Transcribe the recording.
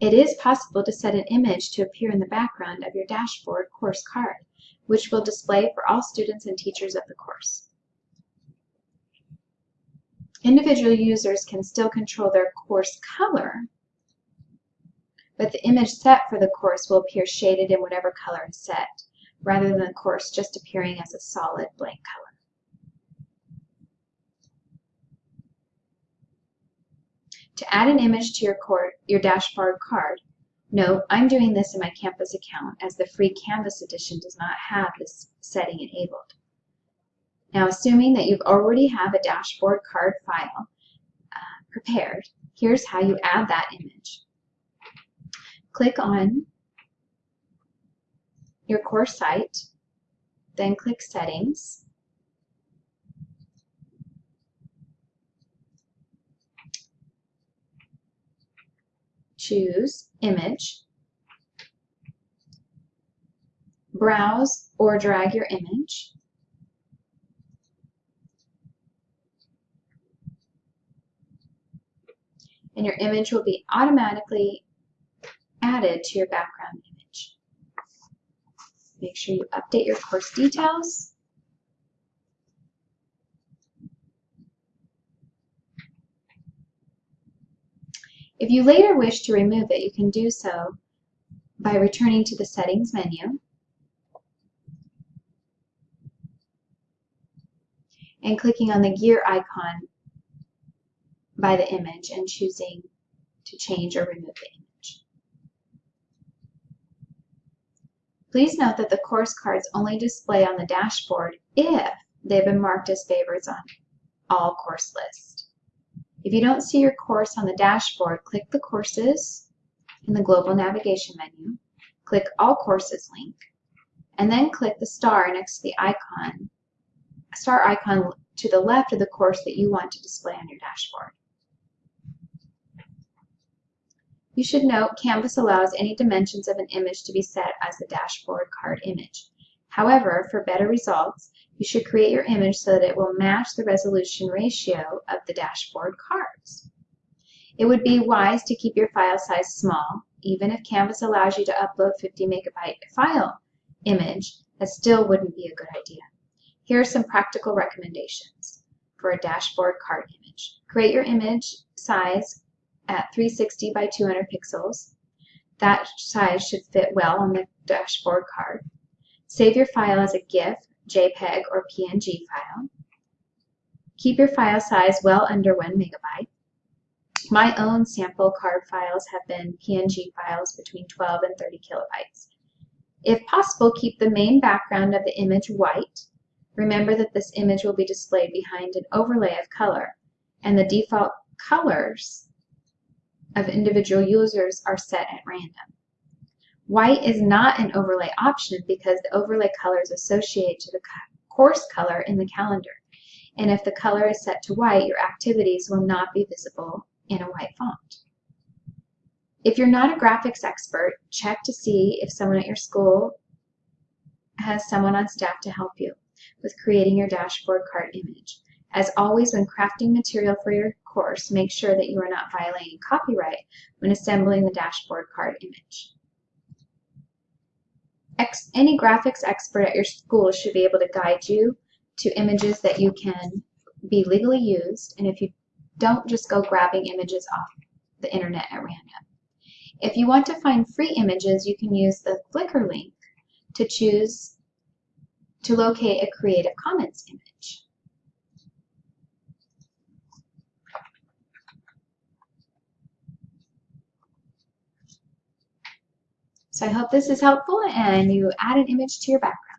It is possible to set an image to appear in the background of your dashboard course card, which will display for all students and teachers of the course. Individual users can still control their course color, but the image set for the course will appear shaded in whatever color is set, rather than the course just appearing as a solid blank color. To add an image to your, cord, your dashboard card, note I'm doing this in my Canvas account as the free Canvas edition does not have this setting enabled. Now assuming that you've already have a dashboard card file uh, prepared, here's how you add that image. Click on your course site, then click Settings, choose Image, browse or drag your image, and your image will be automatically added to your background image. Make sure you update your course details. If you later wish to remove it, you can do so by returning to the Settings menu and clicking on the gear icon by the image and choosing to change or remove the image. Please note that the course cards only display on the dashboard if they've been marked as favorites on all course lists. If you don't see your course on the dashboard, click the Courses in the Global Navigation menu, click All Courses link, and then click the star next to the icon, star icon to the left of the course that you want to display on your dashboard. You should note Canvas allows any dimensions of an image to be set as the dashboard card image. However, for better results, you should create your image so that it will match the resolution ratio of the dashboard cards. It would be wise to keep your file size small, even if Canvas allows you to upload 50 megabyte file image, that still wouldn't be a good idea. Here are some practical recommendations for a dashboard card image. Create your image size at 360 by 200 pixels. That size should fit well on the dashboard card. Save your file as a GIF JPEG, or PNG file. Keep your file size well under 1 megabyte. My own sample card files have been PNG files between 12 and 30 kilobytes. If possible, keep the main background of the image white. Remember that this image will be displayed behind an overlay of color, and the default colors of individual users are set at random. White is not an overlay option because the overlay color is associated to the course color in the calendar. And if the color is set to white, your activities will not be visible in a white font. If you're not a graphics expert, check to see if someone at your school has someone on staff to help you with creating your dashboard card image. As always, when crafting material for your course, make sure that you are not violating copyright when assembling the dashboard card image. Ex any graphics expert at your school should be able to guide you to images that you can be legally used, and if you don't just go grabbing images off the internet at random. If you want to find free images, you can use the Flickr link to choose to locate a Creative Commons image. So I hope this is helpful and you add an image to your background.